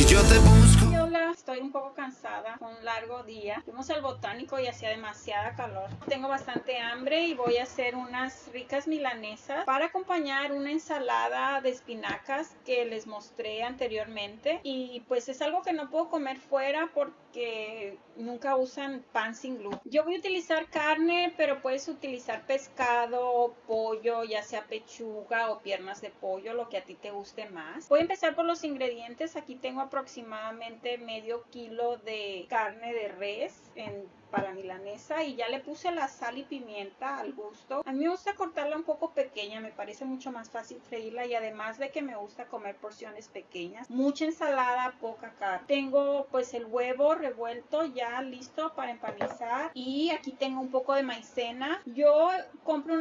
Se yo te busco. Largo día. Fuimos al botánico y hacía demasiada calor. Tengo bastante hambre y voy a hacer unas ricas milanesas para acompañar una ensalada de espinacas que les mostré anteriormente. Y pues es algo que no puedo comer fuera porque nunca usan pan sin gluten. Yo voy a utilizar carne, pero puedes utilizar pescado, pollo, ya sea pechuga o piernas de pollo, lo que a ti te guste más. Voy a empezar por los ingredientes. Aquí tengo aproximadamente medio kilo de carne de res en para milanesa y ya le puse la sal y pimienta al gusto. A mí me gusta cortarla un poco pequeña, me parece mucho más fácil freírla y además de que me gusta comer porciones pequeñas. Mucha ensalada, poca carne. Tengo pues el huevo revuelto ya listo para empanizar y aquí tengo un poco de maicena. Yo compro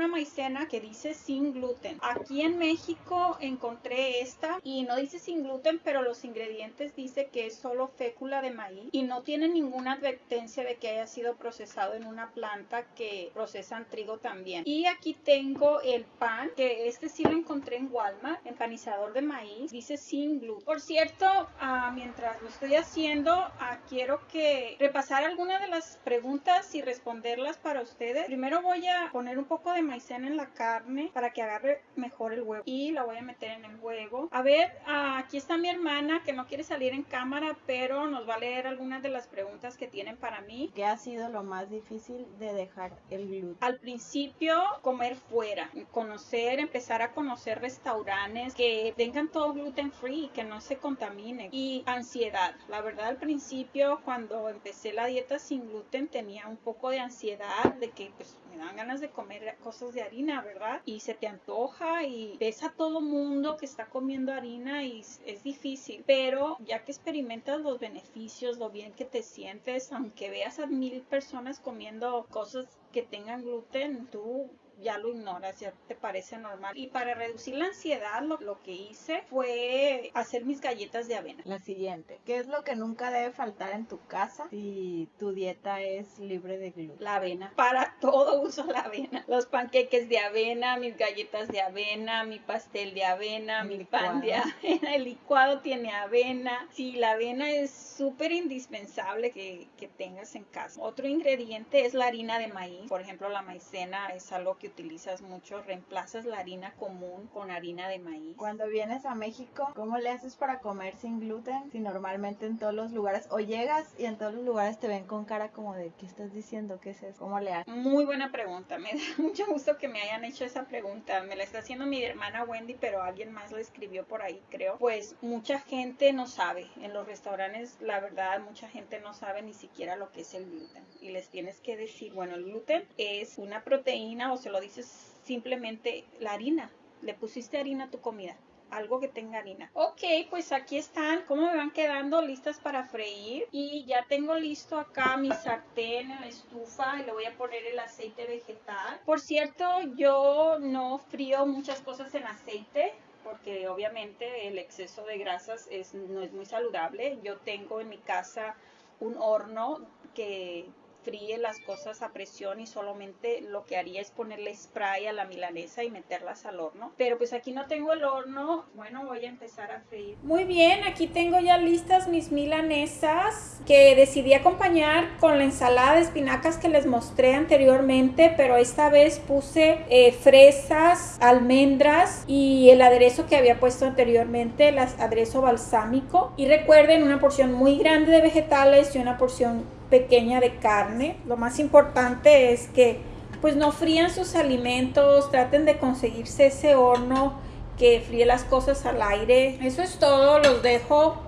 que dice sin gluten. Aquí en México encontré esta y no dice sin gluten, pero los ingredientes dice que es solo fécula de maíz y no tiene ninguna advertencia de que haya sido procesado en una planta que procesan trigo también. Y aquí tengo el pan, que este sí lo encontré en Walmart, empanizador de maíz, dice sin gluten. Por cierto, ah, mientras lo estoy haciendo, ah, quiero que repasar algunas de las preguntas y responderlas para ustedes. Primero voy a poner un poco de en la carne para que agarre mejor el huevo y la voy a meter en el huevo. A ver, ah, aquí está mi hermana que no quiere salir en cámara, pero nos va a leer algunas de las preguntas que tienen para mí. ¿Qué hace lo más difícil de dejar el gluten? Al principio, comer fuera, conocer, empezar a conocer restaurantes que tengan todo gluten free, que no se contamine. Y ansiedad. La verdad, al principio, cuando empecé la dieta sin gluten, tenía un poco de ansiedad de que pues me dan ganas de comer cosas de harina, ¿verdad? Y se te antoja y ves a todo mundo que está comiendo harina y es difícil. Pero ya que experimentas los beneficios, lo bien que te sientes, aunque veas a mil personas comiendo cosas que tengan gluten, tú ya lo ignoras, ya te parece normal. Y para reducir la ansiedad, lo, lo, que hice fue hacer mis galletas de avena. La siguiente, ¿qué es lo que nunca debe faltar en tu casa si tu dieta es libre de gluten? La avena. Para todo uso la avena. Los panqueques de avena, mis galletas de avena, mi pastel de avena, mi pan de avena. El licuado tiene avena. Sí, la avena es súper indispensable que, que tengas en casa. Otro ingrediente es la harina de maíz. Por ejemplo, la maicena es algo que utilizas mucho, reemplazas la harina común con harina de maíz. Cuando vienes a México, ¿cómo le haces para comer sin gluten? Si normalmente en todos los lugares, o llegas y en todos los lugares te ven con cara como de, ¿qué estás diciendo? ¿Qué es eso? ¿Cómo le haces? Muy buena pregunta, me da mucho gusto que me hayan hecho esa pregunta. Me la está haciendo mi hermana Wendy, pero alguien más la escribió por ahí, creo. Pues mucha gente no sabe. En los restaurantes, la verdad, mucha gente no sabe ni siquiera lo que es el gluten. Y les tienes que decir, bueno, el gluten es una proteína o se lo dices simplemente la harina. Le pusiste harina a tu comida. Algo que tenga harina. Ok, pues aquí están. ¿Cómo me van quedando listas para freír? Y ya tengo listo acá mi sartén en la estufa y le voy a poner el aceite vegetal. Por cierto, yo no frío muchas cosas en aceite porque obviamente el exceso de grasas es, no es muy saludable. Yo tengo en mi casa un horno que fríe las cosas a presión y solamente lo que haría es ponerle spray a la milanesa y meterlas al horno. Pero pues aquí no tengo el horno, bueno voy a empezar a freír. Muy bien, aquí tengo ya listas mis milanesas que decidí acompañar con la ensalada de espinacas que les mostré anteriormente, pero esta vez puse eh, fresas, almendras y el aderezo que había puesto anteriormente, el aderezo balsámico. Y recuerden una porción muy grande de vegetales y una porción pequeña de carne. Lo más importante es que pues no frían sus alimentos, traten de conseguirse ese horno que fríe las cosas al aire. Eso es todo, los dejo.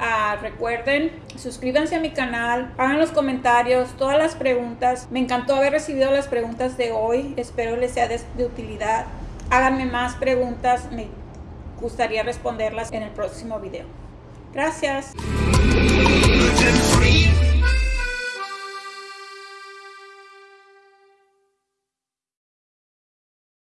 Ah, recuerden, suscríbanse a mi canal, hagan los comentarios, todas las preguntas. Me encantó haber recibido las preguntas de hoy, espero les sea de, de utilidad. Háganme más preguntas, me gustaría responderlas en el próximo video. Gracias.